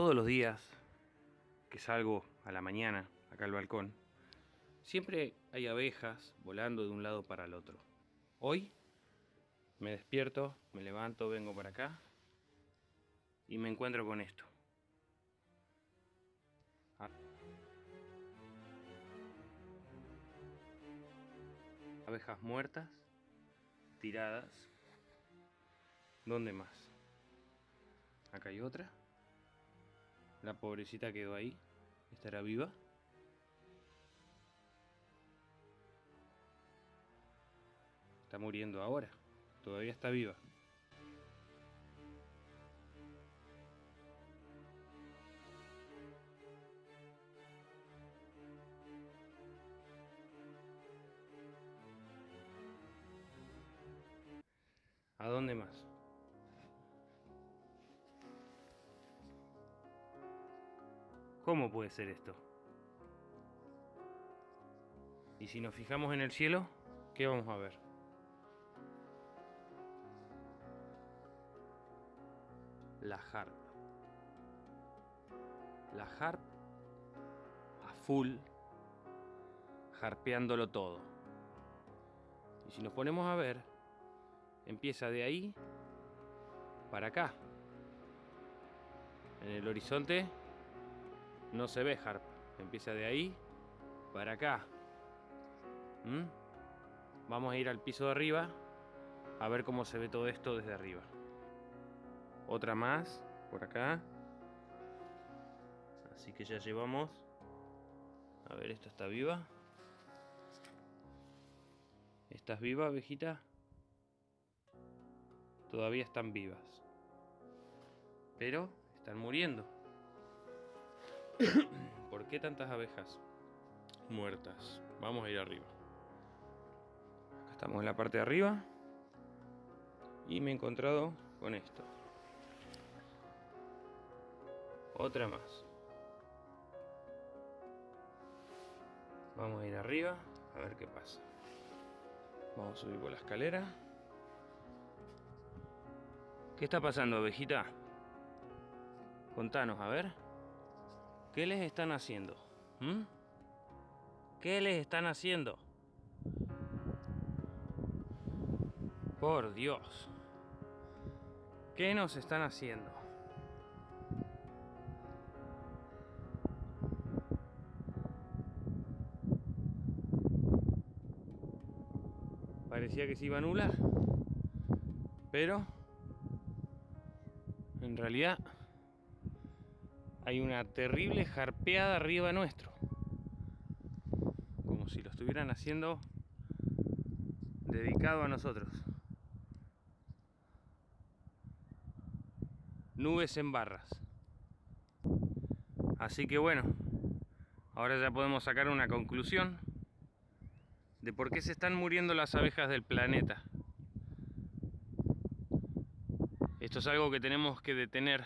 Todos los días que salgo a la mañana acá al balcón, siempre hay abejas volando de un lado para el otro. Hoy me despierto, me levanto, vengo para acá y me encuentro con esto. Abejas muertas, tiradas. ¿Dónde más? Acá hay otra. La pobrecita quedó ahí. ¿Estará viva? Está muriendo ahora. Todavía está viva. ¿A dónde más? ¿Cómo puede ser esto? Y si nos fijamos en el cielo, ¿qué vamos a ver? La harp. La harp a full, harpeándolo todo. Y si nos ponemos a ver, empieza de ahí para acá. En el horizonte no se ve harp. Empieza de ahí para acá. ¿Mm? Vamos a ir al piso de arriba a ver cómo se ve todo esto desde arriba. Otra más por acá. Así que ya llevamos. A ver, esta está viva. ¿Estás viva, abejita? Todavía están vivas. Pero están muriendo. ¿Por qué tantas abejas muertas? Vamos a ir arriba. Acá estamos en la parte de arriba. Y me he encontrado con esto. Otra más. Vamos a ir arriba a ver qué pasa. Vamos a subir por la escalera. ¿Qué está pasando, abejita? Contanos, a ver. ¿Qué les están haciendo? ¿Mm? ¿Qué les están haciendo? Por Dios. ¿Qué nos están haciendo? Parecía que se iba a anular. Pero en realidad hay una terrible jarpeada arriba nuestro. Como si lo estuvieran haciendo dedicado a nosotros. Nubes en barras. Así que bueno, ahora ya podemos sacar una conclusión de por qué se están muriendo las abejas del planeta. Esto es algo que tenemos que detener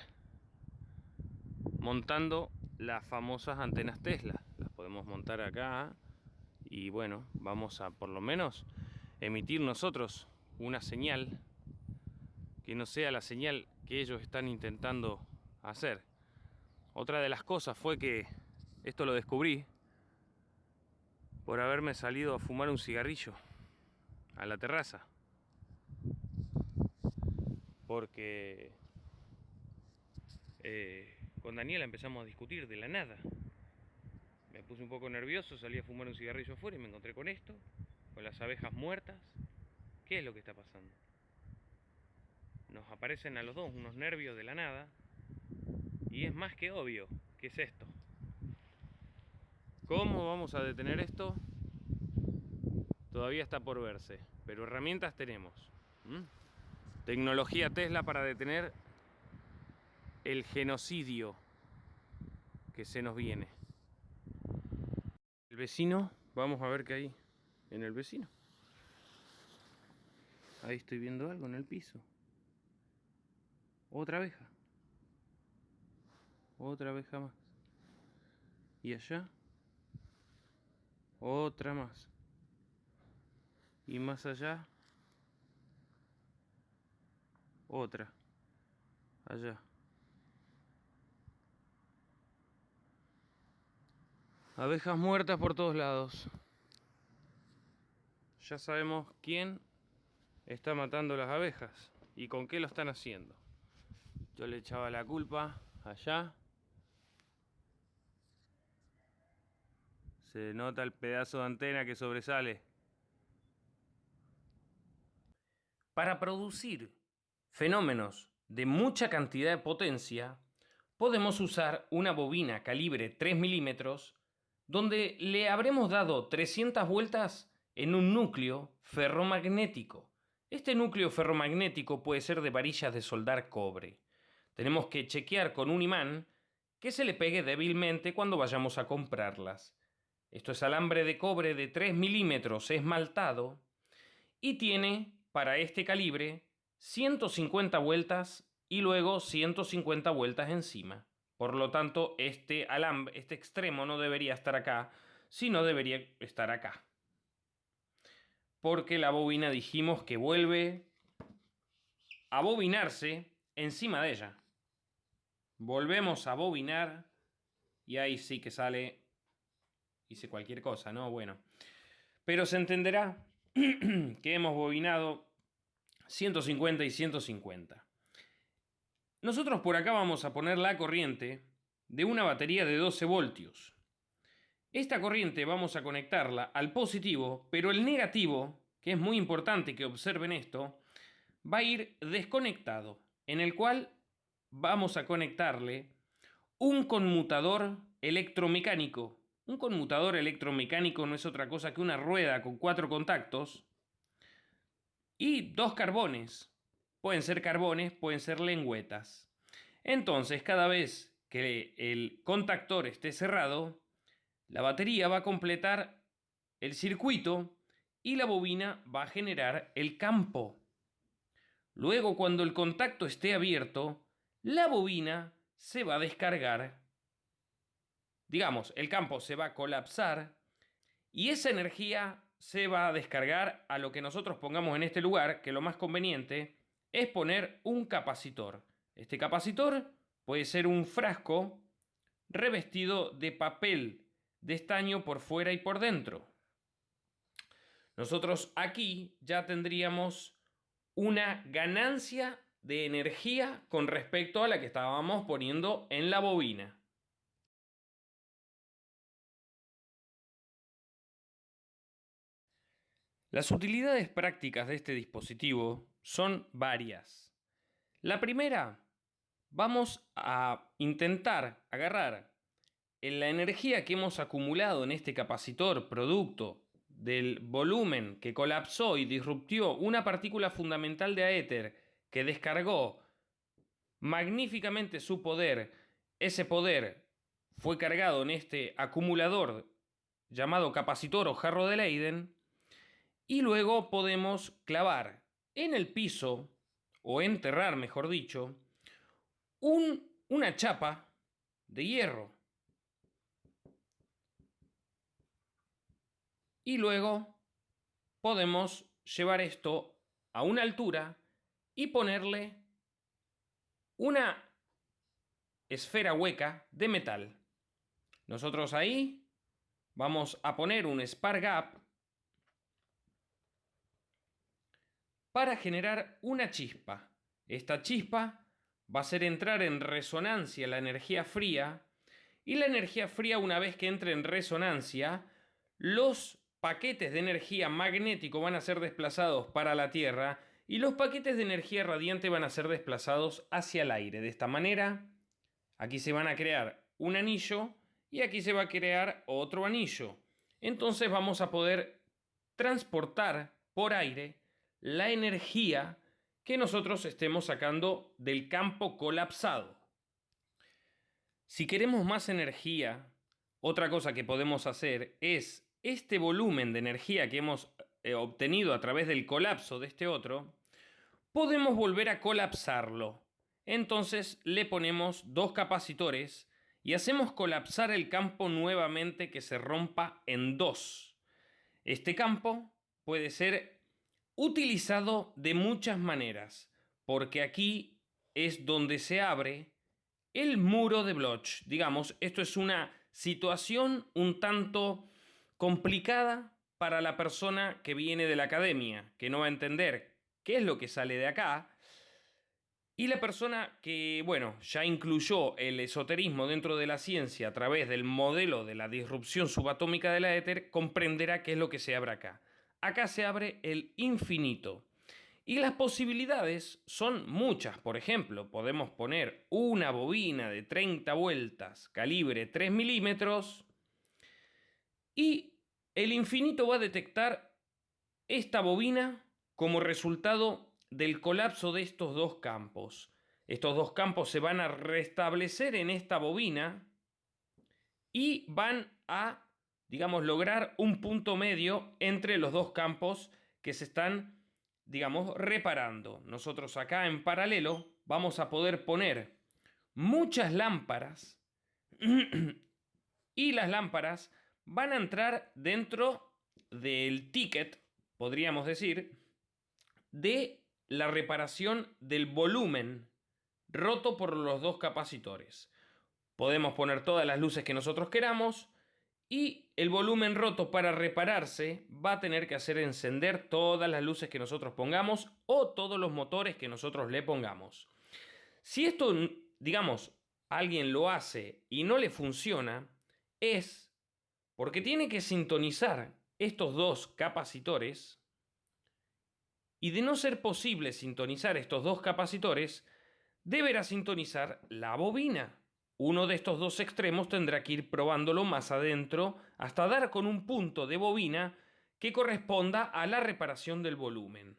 montando las famosas antenas Tesla. Las podemos montar acá y bueno, vamos a por lo menos emitir nosotros una señal que no sea la señal que ellos están intentando hacer. Otra de las cosas fue que esto lo descubrí por haberme salido a fumar un cigarrillo a la terraza. Porque eh, con Daniela empezamos a discutir de la nada. Me puse un poco nervioso, salí a fumar un cigarrillo afuera y me encontré con esto, con las abejas muertas. ¿Qué es lo que está pasando? Nos aparecen a los dos unos nervios de la nada y es más que obvio que es esto. ¿Cómo vamos a detener esto? Todavía está por verse, pero herramientas tenemos. Tecnología Tesla para detener el genocidio que se nos viene. El vecino, vamos a ver qué hay en el vecino. Ahí estoy viendo algo en el piso. Otra abeja. Otra abeja más. Y allá. Otra más. Y más allá. Otra. Allá. Abejas muertas por todos lados. Ya sabemos quién está matando las abejas y con qué lo están haciendo. Yo le echaba la culpa allá. Se nota el pedazo de antena que sobresale. Para producir fenómenos de mucha cantidad de potencia, podemos usar una bobina calibre 3 milímetros donde le habremos dado 300 vueltas en un núcleo ferromagnético. Este núcleo ferromagnético puede ser de varillas de soldar cobre. Tenemos que chequear con un imán que se le pegue débilmente cuando vayamos a comprarlas. Esto es alambre de cobre de 3 milímetros esmaltado y tiene para este calibre 150 vueltas y luego 150 vueltas encima. Por lo tanto, este alambre, este extremo no debería estar acá, sino debería estar acá. Porque la bobina dijimos que vuelve a bobinarse encima de ella. Volvemos a bobinar y ahí sí que sale, hice cualquier cosa, ¿no? Bueno, pero se entenderá que hemos bobinado 150 y 150. Nosotros por acá vamos a poner la corriente de una batería de 12 voltios. Esta corriente vamos a conectarla al positivo, pero el negativo, que es muy importante que observen esto, va a ir desconectado, en el cual vamos a conectarle un conmutador electromecánico. Un conmutador electromecánico no es otra cosa que una rueda con cuatro contactos y dos carbones, Pueden ser carbones, pueden ser lengüetas. Entonces, cada vez que el contactor esté cerrado, la batería va a completar el circuito y la bobina va a generar el campo. Luego, cuando el contacto esté abierto, la bobina se va a descargar. Digamos, el campo se va a colapsar y esa energía se va a descargar a lo que nosotros pongamos en este lugar, que lo más conveniente es poner un capacitor. Este capacitor puede ser un frasco revestido de papel de estaño por fuera y por dentro. Nosotros aquí ya tendríamos una ganancia de energía con respecto a la que estábamos poniendo en la bobina. Las utilidades prácticas de este dispositivo son varias. La primera, vamos a intentar agarrar en la energía que hemos acumulado en este capacitor producto del volumen que colapsó y disruptió una partícula fundamental de aéter que descargó magníficamente su poder, ese poder fue cargado en este acumulador llamado capacitor o jarro de Leiden, y luego podemos clavar en el piso, o enterrar, mejor dicho, un, una chapa de hierro. Y luego podemos llevar esto a una altura y ponerle una esfera hueca de metal. Nosotros ahí vamos a poner un spar gap para generar una chispa. Esta chispa va a hacer entrar en resonancia la energía fría y la energía fría una vez que entre en resonancia, los paquetes de energía magnético van a ser desplazados para la Tierra y los paquetes de energía radiante van a ser desplazados hacia el aire. De esta manera, aquí se van a crear un anillo y aquí se va a crear otro anillo. Entonces vamos a poder transportar por aire la energía que nosotros estemos sacando del campo colapsado. Si queremos más energía, otra cosa que podemos hacer es este volumen de energía que hemos eh, obtenido a través del colapso de este otro, podemos volver a colapsarlo. Entonces le ponemos dos capacitores y hacemos colapsar el campo nuevamente que se rompa en dos. Este campo puede ser utilizado de muchas maneras, porque aquí es donde se abre el muro de Bloch. Digamos, esto es una situación un tanto complicada para la persona que viene de la academia, que no va a entender qué es lo que sale de acá, y la persona que, bueno, ya incluyó el esoterismo dentro de la ciencia a través del modelo de la disrupción subatómica de la éter, comprenderá qué es lo que se abre acá. Acá se abre el infinito. Y las posibilidades son muchas. Por ejemplo, podemos poner una bobina de 30 vueltas, calibre 3 milímetros, y el infinito va a detectar esta bobina como resultado del colapso de estos dos campos. Estos dos campos se van a restablecer en esta bobina y van a, digamos, lograr un punto medio entre los dos campos que se están digamos, reparando. Nosotros acá en paralelo vamos a poder poner muchas lámparas y las lámparas van a entrar dentro del ticket, podríamos decir, de la reparación del volumen roto por los dos capacitores. Podemos poner todas las luces que nosotros queramos y el volumen roto para repararse va a tener que hacer encender todas las luces que nosotros pongamos o todos los motores que nosotros le pongamos. Si esto, digamos, alguien lo hace y no le funciona, es porque tiene que sintonizar estos dos capacitores y de no ser posible sintonizar estos dos capacitores, deberá sintonizar la bobina. Uno de estos dos extremos tendrá que ir probándolo más adentro hasta dar con un punto de bobina que corresponda a la reparación del volumen.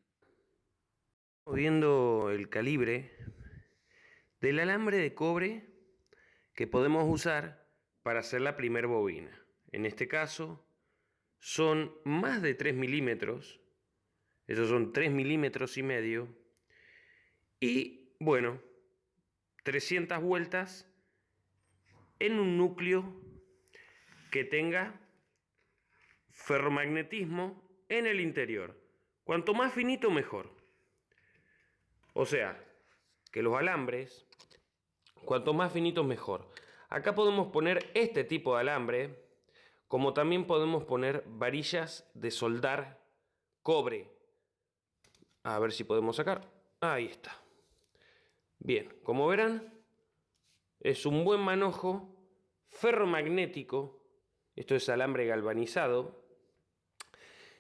Viendo el calibre del alambre de cobre que podemos usar para hacer la primer bobina. En este caso son más de 3 milímetros, esos son 3 milímetros y medio, y bueno, 300 vueltas en un núcleo que tenga ferromagnetismo en el interior. Cuanto más finito, mejor. O sea, que los alambres, cuanto más finitos, mejor. Acá podemos poner este tipo de alambre, como también podemos poner varillas de soldar cobre. A ver si podemos sacar. Ahí está. Bien, como verán, es un buen manojo ferromagnético, esto es alambre galvanizado,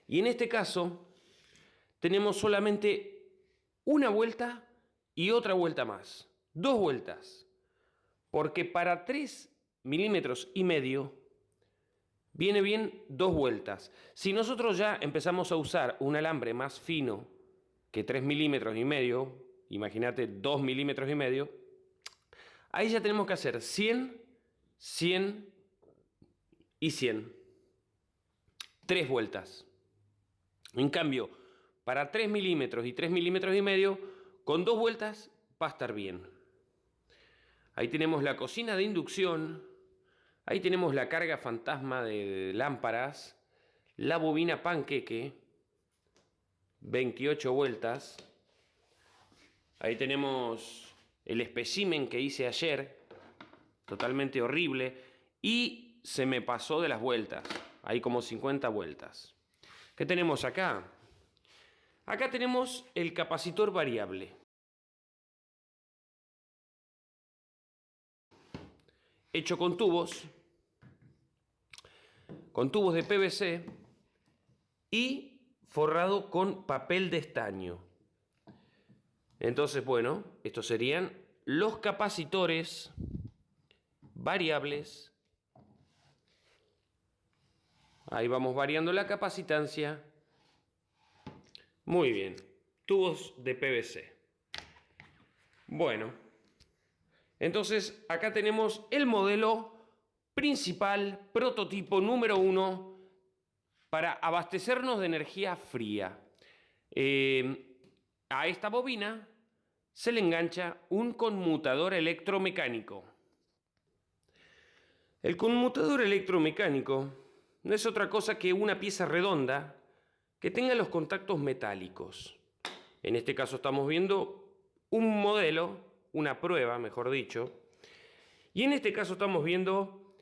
y en este caso tenemos solamente una vuelta y otra vuelta más, dos vueltas, porque para 3 milímetros y medio viene bien dos vueltas. Si nosotros ya empezamos a usar un alambre más fino que 3 milímetros y medio, imagínate 2 milímetros y medio, Ahí ya tenemos que hacer 100, 100 y 100. Tres vueltas. En cambio, para 3 milímetros y 3 milímetros y medio, con dos vueltas va a estar bien. Ahí tenemos la cocina de inducción. Ahí tenemos la carga fantasma de lámparas. La bobina panqueque. 28 vueltas. Ahí tenemos el espécimen que hice ayer, totalmente horrible, y se me pasó de las vueltas. Hay como 50 vueltas. ¿Qué tenemos acá? Acá tenemos el capacitor variable. Hecho con tubos, con tubos de PVC y forrado con papel de estaño. Entonces, bueno, estos serían los capacitores variables. Ahí vamos variando la capacitancia. Muy bien, tubos de PVC. Bueno, entonces acá tenemos el modelo principal, prototipo número uno, para abastecernos de energía fría. Eh, a esta bobina se le engancha un conmutador electromecánico. El conmutador electromecánico no es otra cosa que una pieza redonda que tenga los contactos metálicos. En este caso estamos viendo un modelo, una prueba, mejor dicho, y en este caso estamos viendo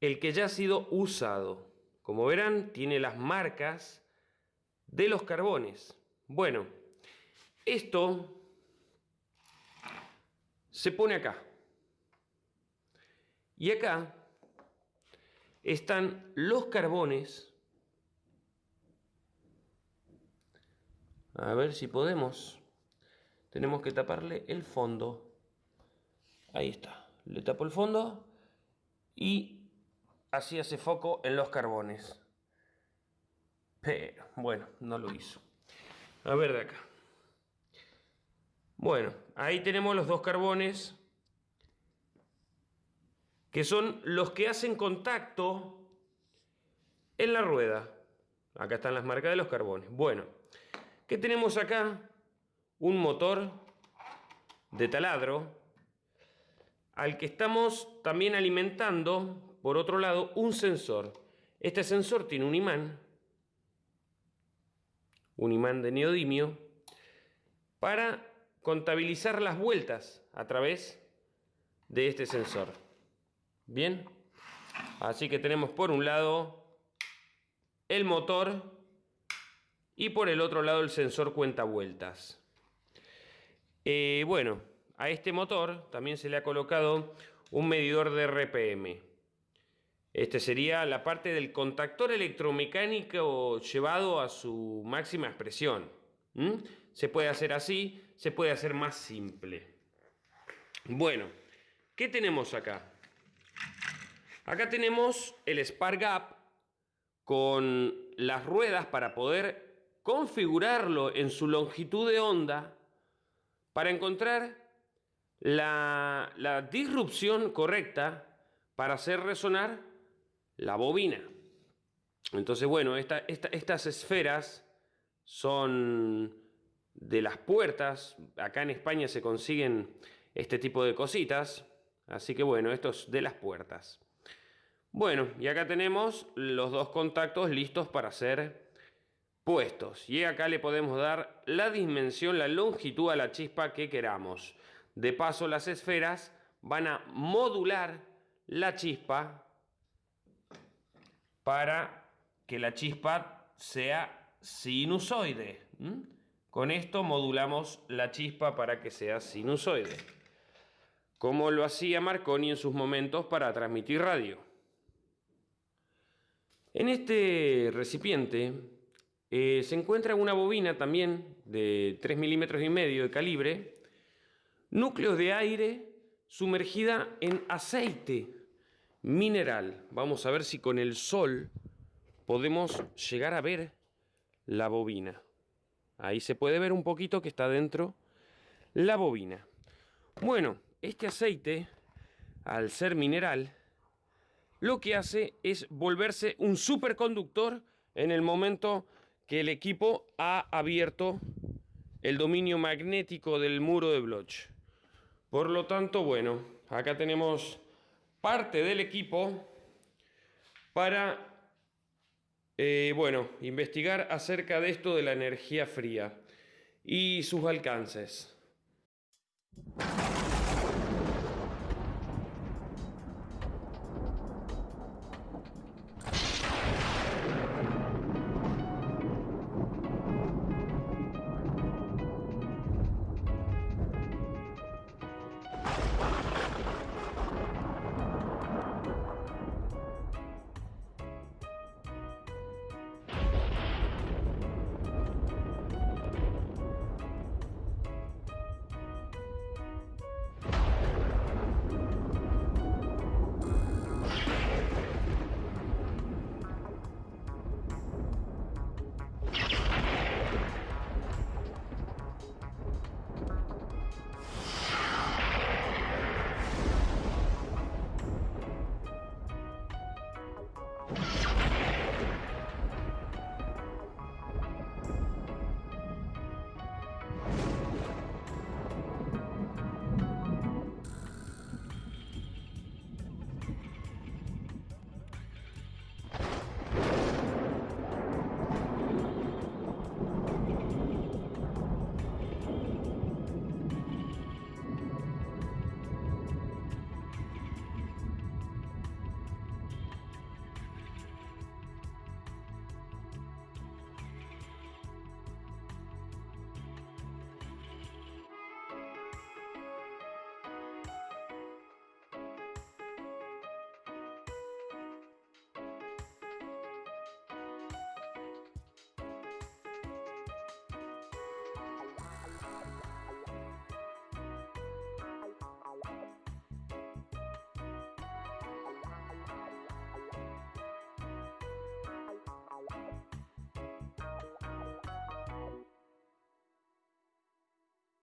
el que ya ha sido usado. Como verán, tiene las marcas de los carbones. Bueno, esto se pone acá. Y acá están los carbones. A ver si podemos. Tenemos que taparle el fondo. Ahí está. Le tapo el fondo y así hace foco en los carbones. Pero, bueno, no lo hizo. A ver de acá. Bueno, ahí tenemos los dos carbones que son los que hacen contacto en la rueda. Acá están las marcas de los carbones. Bueno, ¿qué tenemos acá? Un motor de taladro al que estamos también alimentando, por otro lado, un sensor. Este sensor tiene un imán, un imán de neodimio, para contabilizar las vueltas a través de este sensor. Bien, así que tenemos por un lado el motor y por el otro lado el sensor cuenta vueltas. Eh, bueno, a este motor también se le ha colocado un medidor de RPM. Este sería la parte del contactor electromecánico llevado a su máxima expresión. Se puede hacer así, se puede hacer más simple. Bueno, ¿qué tenemos acá? Acá tenemos el Spark Gap con las ruedas para poder configurarlo en su longitud de onda para encontrar la, disrupción correcta para hacer resonar la bobina. Entonces, bueno, estas esferas son de las puertas. Acá en España se consiguen este tipo de cositas. Así que bueno, esto es de las puertas. Bueno, y acá tenemos los dos contactos listos para ser puestos. Y acá le podemos dar la dimensión, la longitud a la chispa que queramos. De paso, las esferas van a modular la chispa para que la chispa sea sinusoide. Con esto modulamos la chispa para que sea sinusoide. Como lo hacía Marconi en sus momentos para transmitir radio. En este recipiente eh, se encuentra una bobina también de 3 milímetros y medio de calibre, núcleos de aire sumergida en aceite mineral. Vamos a ver si con el sol podemos llegar a ver la bobina. Ahí se puede ver un poquito que está dentro la bobina. Bueno, este aceite, al ser mineral, lo que hace es volverse un superconductor en el momento que el equipo ha abierto el dominio magnético del muro de Bloch. Por lo tanto, bueno, acá tenemos parte del equipo para, eh, bueno, investigar acerca de esto de la energía fría y sus alcances.